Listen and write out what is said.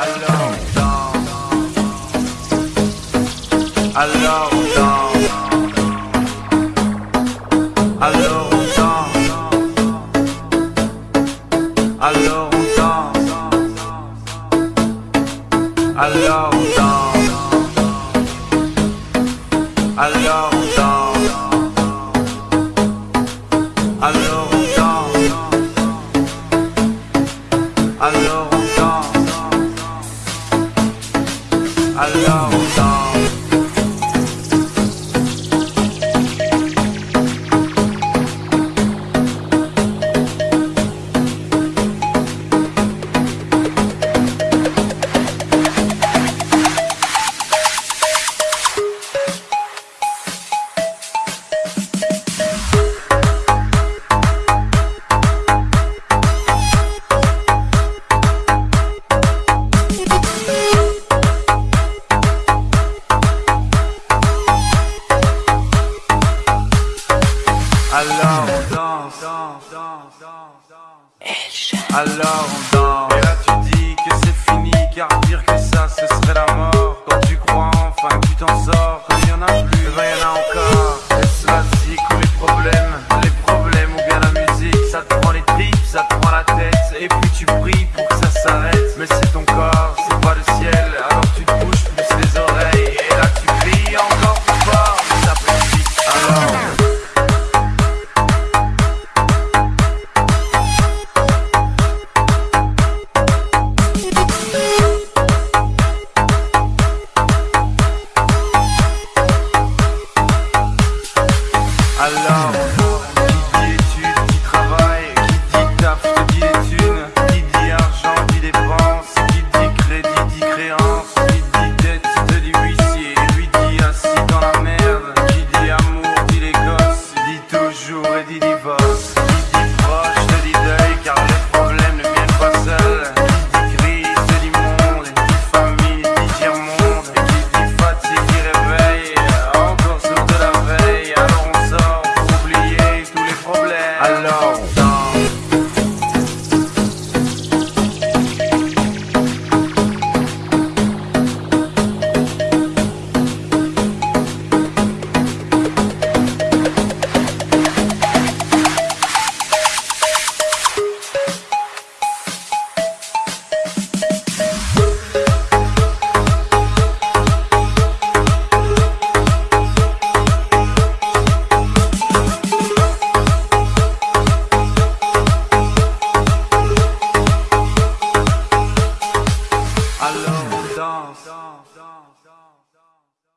Alors dans Alors Alors dans Alors a long. Alors on danse. Alors on danse. Et là tu dis que c'est fini, car dire que ça ce serait la mort. Quand tu crois enfin que tu t'en sors, quand y en a. alone.